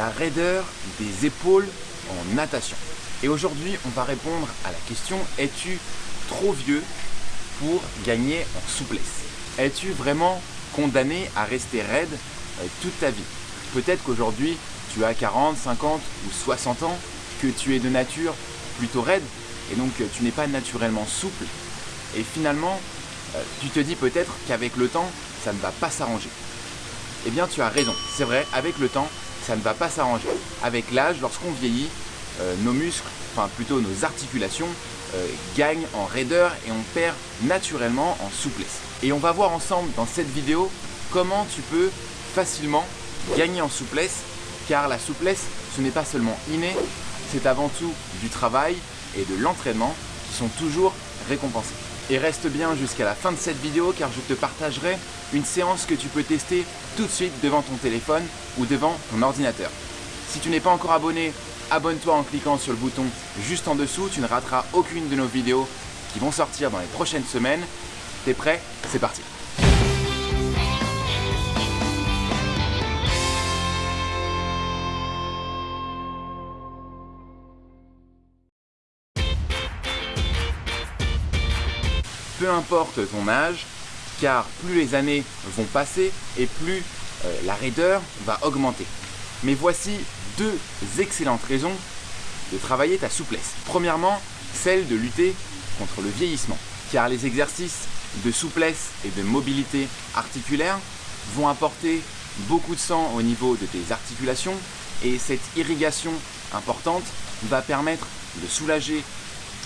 la raideur des épaules en natation. Et aujourd'hui, on va répondre à la question es-tu trop vieux pour gagner en souplesse? Es-tu vraiment condamné à rester raide euh, toute ta vie? Peut-être qu'aujourd'hui, tu as 40, 50 ou 60 ans, que tu es de nature plutôt raide et donc euh, tu n'es pas naturellement souple. Et finalement, euh, tu te dis peut-être qu'avec le temps, ça ne va pas s'arranger. Eh bien, tu as raison. C'est vrai, avec le temps, ça ne va pas s'arranger. Avec l'âge, lorsqu'on vieillit, euh, nos muscles, enfin plutôt nos articulations, gagnent en raideur et on perd naturellement en souplesse. Et on va voir ensemble dans cette vidéo comment tu peux facilement gagner en souplesse car la souplesse, ce n'est pas seulement inné, c'est avant tout du travail et de l'entraînement qui sont toujours récompensés. Et reste bien jusqu'à la fin de cette vidéo car je te partagerai une séance que tu peux tester tout de suite devant ton téléphone ou devant ton ordinateur. Si tu n'es pas encore abonné, abonne-toi en cliquant sur le bouton juste en dessous, tu ne rateras aucune de nos vidéos qui vont sortir dans les prochaines semaines. T'es prêt? C'est parti peu importe ton âge, car plus les années vont passer et plus euh, la raideur va augmenter. Mais voici deux excellentes raisons de travailler ta souplesse. Premièrement, celle de lutter contre le vieillissement, car les exercices de souplesse et de mobilité articulaire vont apporter beaucoup de sang au niveau de tes articulations et cette irrigation importante va permettre de soulager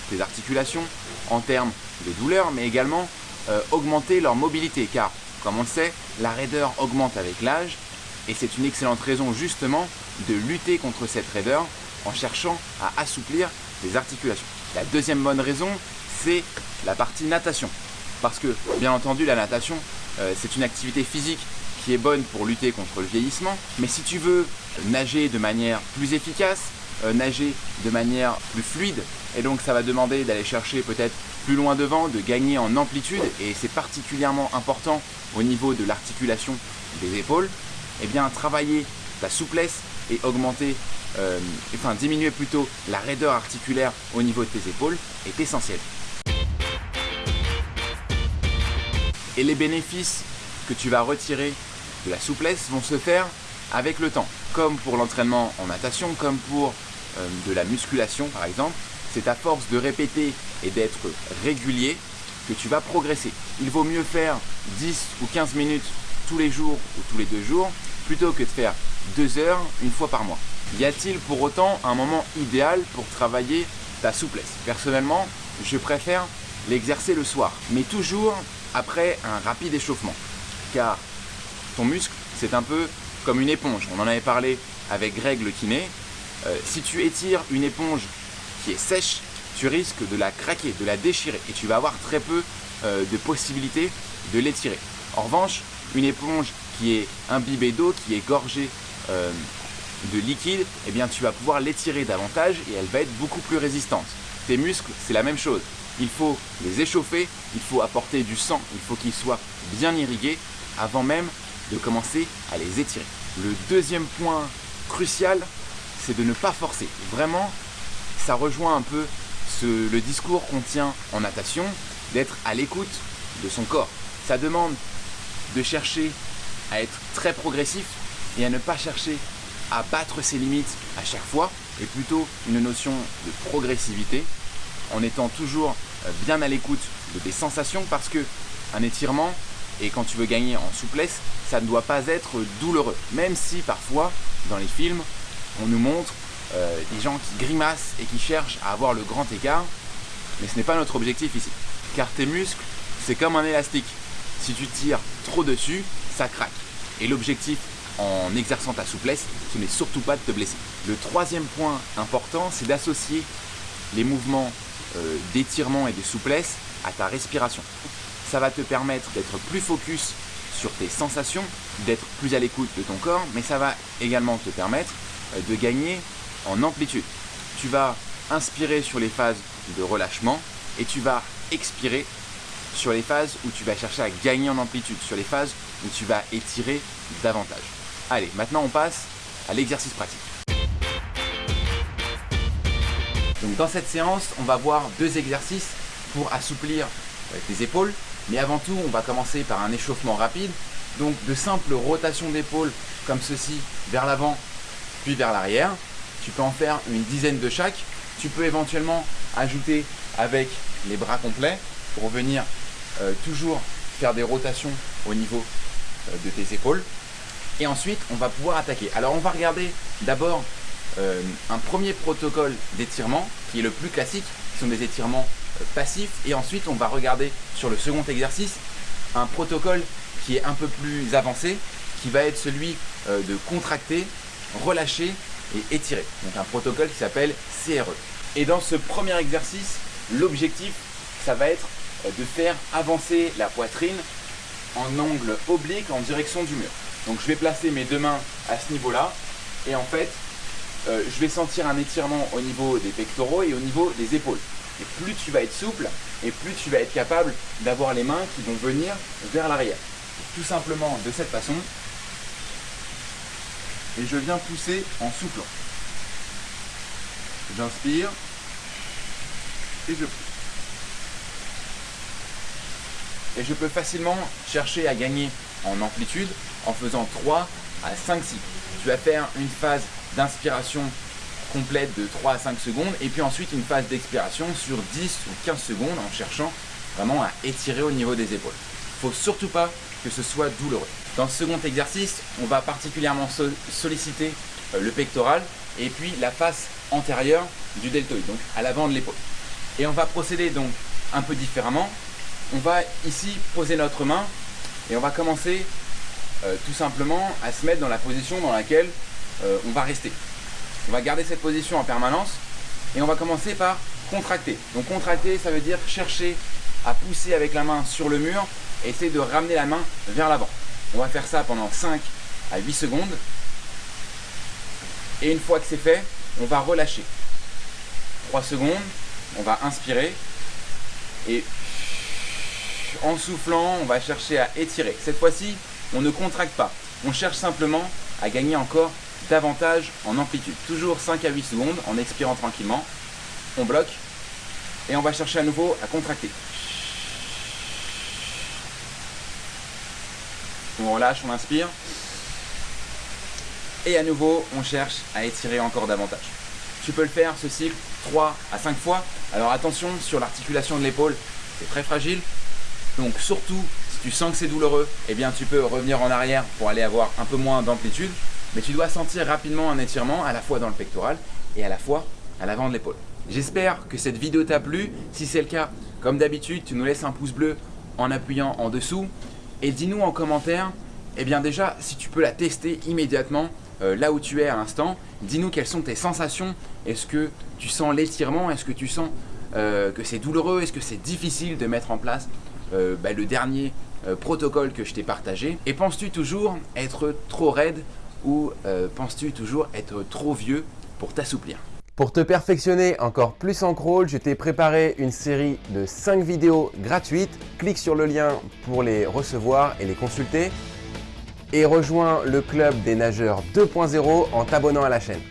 tes articulations en termes de douleur, mais également euh, augmenter leur mobilité, car comme on le sait, la raideur augmente avec l'âge, et c'est une excellente raison justement de lutter contre cette raideur en cherchant à assouplir les articulations. La deuxième bonne raison, c'est la partie natation. Parce que, bien entendu, la natation, euh, c'est une activité physique qui est bonne pour lutter contre le vieillissement. Mais si tu veux nager de manière plus efficace, euh, nager de manière plus fluide, et donc ça va demander d'aller chercher peut-être plus loin devant, de gagner en amplitude, et c'est particulièrement important au niveau de l'articulation des épaules, eh bien travailler ta souplesse et augmenter, euh, enfin diminuer plutôt la raideur articulaire au niveau de tes épaules est essentiel. Et les bénéfices que tu vas retirer de la souplesse vont se faire avec le temps, comme pour l'entraînement en natation, comme pour de la musculation par exemple, c'est à force de répéter et d'être régulier que tu vas progresser. Il vaut mieux faire 10 ou 15 minutes tous les jours ou tous les deux jours plutôt que de faire 2 heures une fois par mois. Y a-t-il pour autant un moment idéal pour travailler ta souplesse? Personnellement, je préfère l'exercer le soir, mais toujours après un rapide échauffement. Car ton muscle, c'est un peu comme une éponge. On en avait parlé avec Greg le kiné. Euh, si tu étires une éponge qui est sèche, tu risques de la craquer, de la déchirer et tu vas avoir très peu euh, de possibilités de l'étirer. En revanche, une éponge qui est imbibée d'eau, qui est gorgée euh, de liquide, eh bien tu vas pouvoir l'étirer davantage et elle va être beaucoup plus résistante. Tes muscles, c'est la même chose. Il faut les échauffer, il faut apporter du sang, il faut qu'ils soient bien irrigués avant même de commencer à les étirer. Le deuxième point crucial, c'est de ne pas forcer. Vraiment, ça rejoint un peu le discours qu'on tient en natation, d'être à l'écoute de son corps. Ça demande de chercher à être très progressif et à ne pas chercher à battre ses limites à chaque fois, et plutôt une notion de progressivité en étant toujours bien à l'écoute de tes sensations parce que un étirement et quand tu veux gagner en souplesse, ça ne doit pas être douloureux. Même si parfois, dans les films, on nous montre euh, des gens qui grimacent et qui cherchent à avoir le grand écart, mais ce n'est pas notre objectif ici. Car tes muscles, c'est comme un élastique. Si tu tires trop dessus, ça craque. Et l'objectif en exerçant ta souplesse, ce n'est surtout pas de te blesser. Le troisième point important, c'est d'associer les mouvements euh, d'étirement et de souplesse à ta respiration. Ça va te permettre d'être plus focus sur tes sensations, d'être plus à l'écoute de ton corps, mais ça va également te permettre de gagner en amplitude. Tu vas inspirer sur les phases de relâchement et tu vas expirer sur les phases où tu vas chercher à gagner en amplitude, sur les phases où tu vas étirer davantage. Allez, maintenant on passe à l'exercice pratique. Dans cette séance, on va voir deux exercices pour assouplir euh, tes épaules. Mais avant tout, on va commencer par un échauffement rapide. Donc de simples rotations d'épaules comme ceci vers l'avant puis vers l'arrière. Tu peux en faire une dizaine de chaque. Tu peux éventuellement ajouter avec les bras complets pour venir euh, toujours faire des rotations au niveau euh, de tes épaules. Et ensuite, on va pouvoir attaquer. Alors, on va regarder d'abord euh, un premier protocole d'étirement qui est le plus classique. Ce sont des étirements passifs. Et ensuite, on va regarder sur le second exercice un protocole qui est un peu plus avancé, qui va être celui de contracter, relâcher et étirer. Donc un protocole qui s'appelle CRE. Et dans ce premier exercice, l'objectif, ça va être de faire avancer la poitrine en angle oblique en direction du mur. Donc je vais placer mes deux mains à ce niveau-là et en fait euh, je vais sentir un étirement au niveau des pectoraux et au niveau des épaules. Et plus tu vas être souple et plus tu vas être capable d'avoir les mains qui vont venir vers l'arrière. Tout simplement de cette façon. Et je viens pousser en soufflant. J'inspire et je pousse. Et je peux facilement chercher à gagner en amplitude en faisant 3 à 5 cycles. Tu vas faire une phase d'inspiration complète de 3 à 5 secondes et puis ensuite une phase d'expiration sur 10 ou 15 secondes en cherchant vraiment à étirer au niveau des épaules. Il faut surtout pas que ce soit douloureux. Dans ce second exercice, on va particulièrement solliciter euh, le pectoral et puis la face antérieure du deltoïde, donc à l'avant de l'épaule. Et on va procéder donc un peu différemment on va ici poser notre main et on va commencer euh, tout simplement à se mettre dans la position dans laquelle euh, on va rester. On va garder cette position en permanence et on va commencer par contracter. Donc contracter, ça veut dire chercher à pousser avec la main sur le mur et essayer de ramener la main vers l'avant. On va faire ça pendant 5 à 8 secondes. Et une fois que c'est fait, on va relâcher. 3 secondes, on va inspirer et en soufflant, on va chercher à étirer. Cette fois-ci, on ne contracte pas. On cherche simplement à gagner encore davantage en amplitude. Toujours 5 à 8 secondes en expirant tranquillement. On bloque et on va chercher à nouveau à contracter. On relâche, on inspire. Et à nouveau, on cherche à étirer encore davantage. Tu peux le faire ce cycle 3 à 5 fois. Alors attention sur l'articulation de l'épaule, c'est très fragile. Donc surtout, si tu sens que c'est douloureux, eh bien tu peux revenir en arrière pour aller avoir un peu moins d'amplitude. Mais tu dois sentir rapidement un étirement à la fois dans le pectoral et à la fois à l'avant de l'épaule. J'espère que cette vidéo t'a plu. Si c'est le cas, comme d'habitude, tu nous laisses un pouce bleu en appuyant en dessous. Et dis-nous en commentaire, eh bien déjà, si tu peux la tester immédiatement euh, là où tu es à l'instant. Dis-nous quelles sont tes sensations. Est-ce que tu sens l'étirement? Est-ce que tu sens euh, que c'est douloureux? Est-ce que c'est difficile de mettre en place euh, bah, le dernier protocole que je t'ai partagé? Et penses-tu toujours être trop raide ou penses-tu toujours être trop vieux pour t'assouplir? Pour te perfectionner encore plus en crawl, je t'ai préparé une série de 5 vidéos gratuites. Clique sur le lien pour les recevoir et les consulter. Et rejoins le club des nageurs 2.0 en t'abonnant à la chaîne.